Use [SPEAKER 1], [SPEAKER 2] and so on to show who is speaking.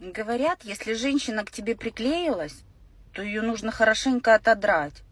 [SPEAKER 1] Говорят, если женщина к тебе приклеилась, то ее нужно хорошенько отодрать.